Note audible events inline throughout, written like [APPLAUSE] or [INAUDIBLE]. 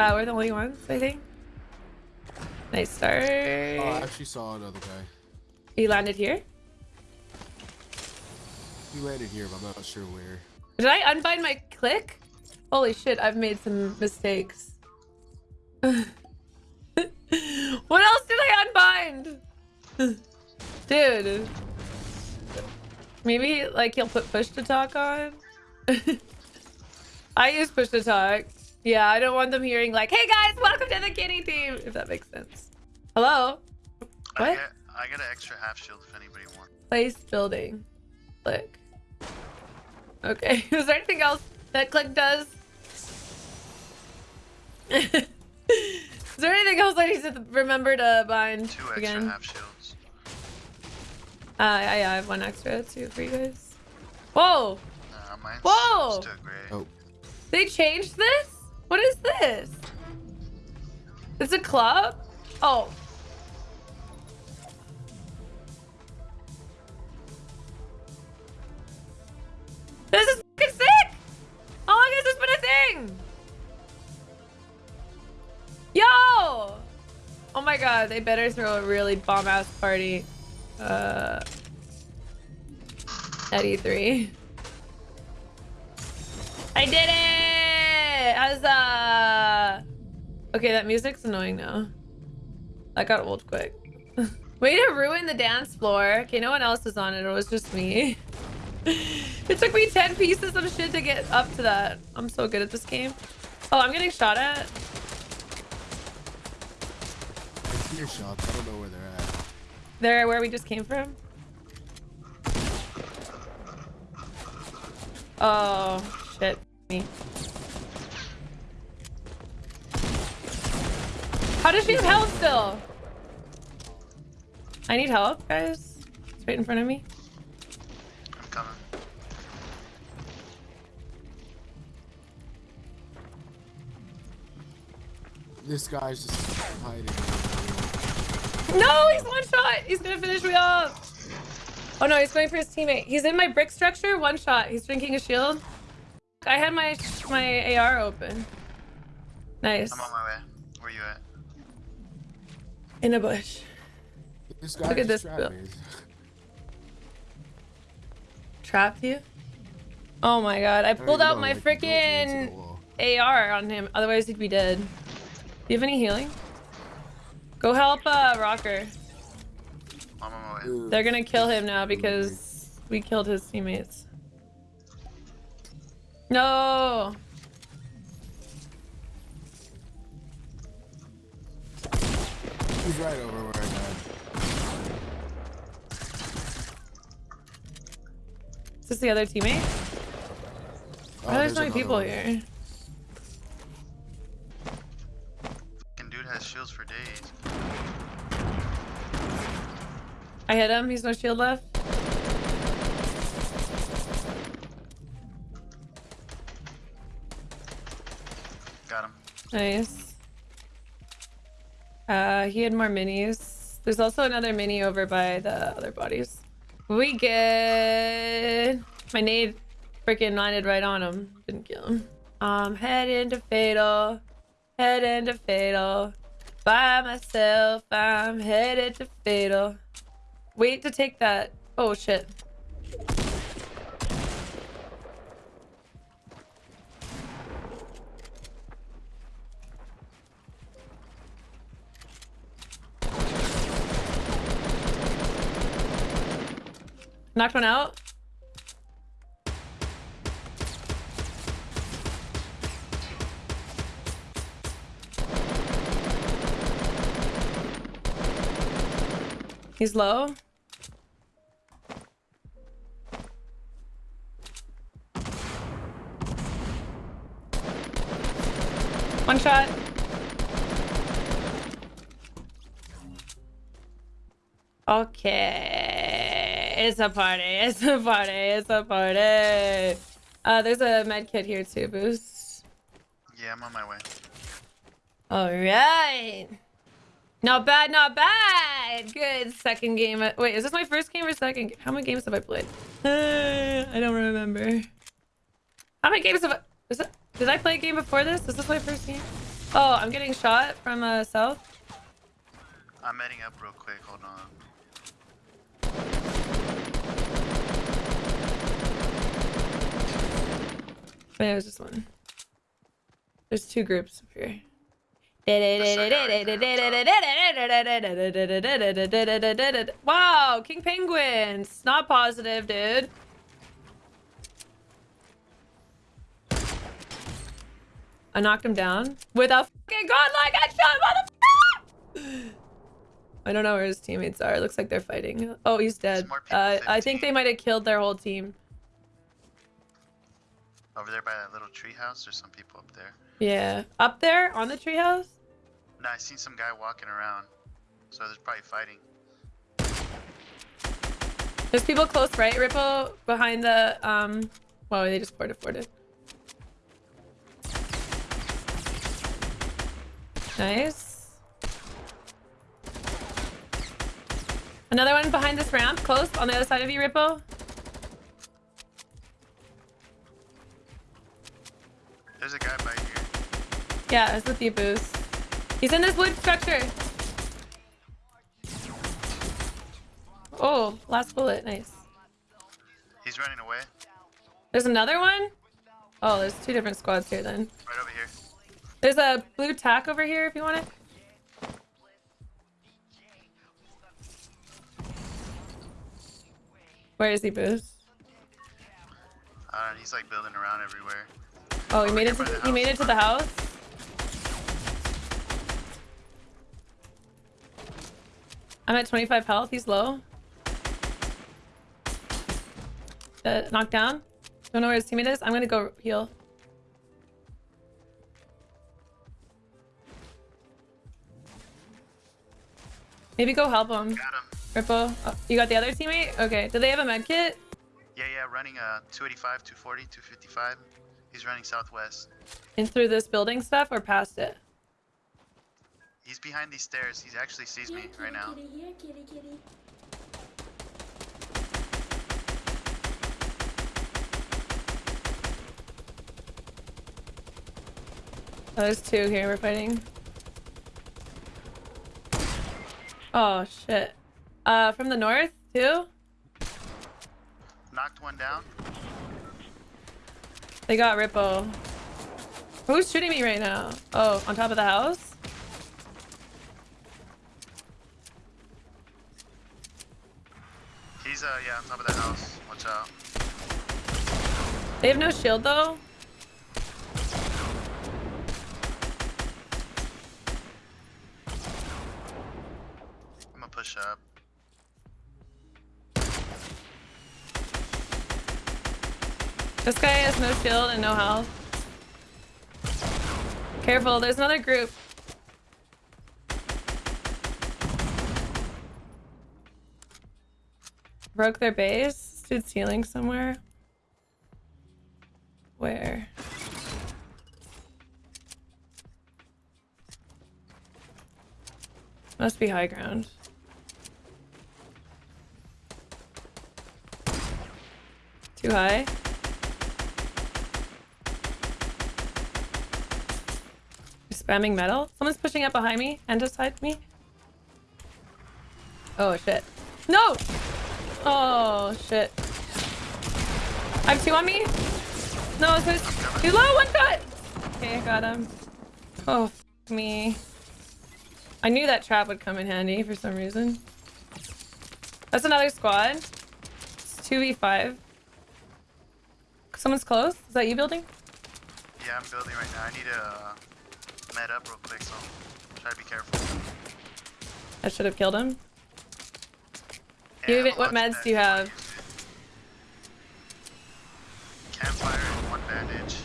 Uh, we're the only ones, I think. Nice start. Oh, I actually saw another guy. He landed here. He landed here, but I'm not sure where. Did I unbind my click? Holy shit, I've made some mistakes. [LAUGHS] what else did I unbind? [LAUGHS] Dude. Maybe like he'll put push to talk on. [LAUGHS] I use push to talk. Yeah, I don't want them hearing like, hey guys, welcome to the kitty team, if that makes sense. Hello? I What? get, I get an extra half shield if anybody wants. Place building. Click. Okay. [LAUGHS] Is there anything else that click does? [LAUGHS] Is there anything else I need to remember to bind Two extra again? half shields. Uh, yeah, yeah, I have one extra too for you guys. Whoa! Nah, mine's Whoa! still gray. Oh, They changed this? What is this? It's a club? Oh. This is fucking sick! How long has this been a thing? Yo! Oh my god, they better throw a really bomb-ass party. Uh... At E3. I did it! Huzzah! Okay, that music's annoying now. That got old quick. [LAUGHS] Way to ruin the dance floor. Okay, no one else is on it. It was just me. [LAUGHS] it took me 10 pieces of shit to get up to that. I'm so good at this game. Oh, I'm getting shot at. I see your shots. I don't know where they're at. There, where we just came from. Oh, shit. Me. How does she have health still? I need help, guys. It's right in front of me. I'm coming. This guy's just hiding. No, he's one shot. He's gonna finish me off. Oh no, he's going for his teammate. He's in my brick structure. One shot. He's drinking a shield. I had my my AR open. Nice. I'm on my way. Where you at? In a bush. This guy Look at this trapped build. [LAUGHS] Trapped you? Oh my god. I I pulled out know, my like, he built me into freaking. AR on him. Otherwise, he'd be dead. Do you have any healing? Go help uh, Rocker. I'm on my way. They're gonna kill him now because we killed his teammates. No! He's right over where I died. Is this the other teammate? Oh, Why there's so many people one. here? Fucking dude has shields for days. I hit him. He's no shield left. Got him. Nice. Uh, he had more minis. There's also another mini over by the other bodies. We good. My nade freaking landed right on him. Didn't kill him. Um, head into fatal. Head into fatal. By myself, I'm headed to fatal. Wait to take that. Oh shit. Knocked one out. He's low. One shot. Okay. It's a party. It's a party. It's a party. Uh, there's a med kit here too, Boost. Yeah, I'm on my way. All right. Not bad, not bad. Good second game. Wait, is this my first game or second? How many games have I played? Uh, [SIGHS] I don't remember. How many games have I... Did I play a game before this? Is this my first game? Oh, I'm getting shot from uh, south. I'm heading up real quick. Hold on. But it was just one. There's two groups up here. Wow, King Penguins. Not positive, dude. I knocked him down with a fucking godlike headshot, motherfucker! I don't know where his teammates are. It looks like they're fighting. Oh, he's dead. Uh, I think they might have killed their whole team. Over there by that little tree house, there's some people up there. Yeah. Up there on the treehouse? No, I seen some guy walking around. So there's probably fighting. There's people close right, Ripple, behind the, um, wow, they just ported forwarded. Nice. Another one behind this ramp, close, on the other side of you, Ripple. There's a guy by here. Yeah, it's with you, Boost. He's in this wood structure. Oh, last bullet, nice. He's running away. There's another one? Oh, there's two different squads here then. Right over here. There's a blue tack over here if you want it. Where is he, Boost? Uh, he's like building around everywhere. Oh, he made it to by the, the he made house. it to the house. I'm at 25 health. He's low. Uh, knocked down. Don't know where his teammate is. I'm gonna go heal. Maybe go help him. Got him. Ripple. Oh, you got the other teammate? Okay. Do they have a med kit? Yeah, yeah, running uh 285, 240, 255. He's running southwest. In through this building stuff or past it? He's behind these stairs. He actually sees me right now. Kitty, here, kitty, kitty. Oh, there's two here we're fighting. Oh shit. Uh from the north too? Knocked one down. They got Rippo. Who's shooting me right now? Oh, on top of the house? He's uh yeah on top of that house. Watch out. They have no shield though. This guy has no shield and no health. Careful, there's another group. Broke their base. Dude's healing somewhere. Where? Must be high ground. Too high? Spamming metal? Someone's pushing up behind me and beside me. Oh shit. No! Oh shit. I have two on me. No, it's low, one shot! Okay, I got him. Oh, me. I knew that trap would come in handy for some reason. That's another squad. It's 2v5. Someone's close? Is that you building? Yeah, I'm building right now. I need to med up real quick, so try to be careful. I should have killed him. Yeah, You even- what meds do you have? Campfire and one bandage.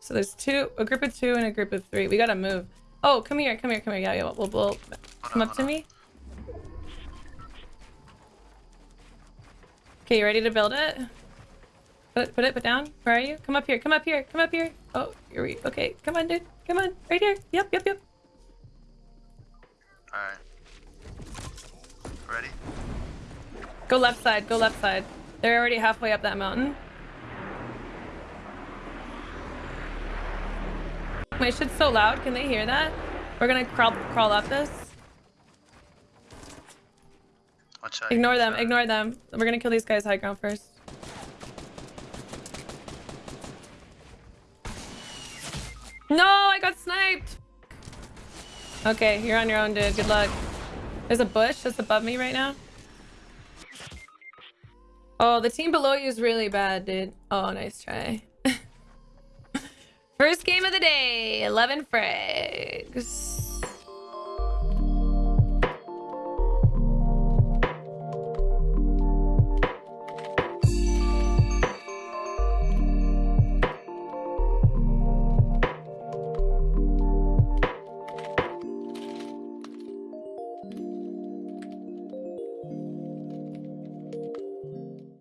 So there's two, a group of two and a group of three. We gotta move. Oh, come here, come here, come here. Yeah, yeah, we'll, we'll, we'll come on, up to on. me. Okay, you ready to build it? Put, put it, put down. Where are you? Come up here, come up here, come up here. Oh, here we, okay. Come on, dude. Come on, right here. Yep, yep, yep. Alright. Ready? Go left side, go left side. They're already halfway up that mountain. My shit's so loud, can they hear that? We're gonna crawl crawl up this. Ignore them, ignore them. We're gonna kill these guys high ground first. No, I got sniped. Okay, you're on your own, dude. Good luck. There's a bush that's above me right now. Oh, the team below you is really bad, dude. Oh, nice try. [LAUGHS] First game of the day. 11 frags.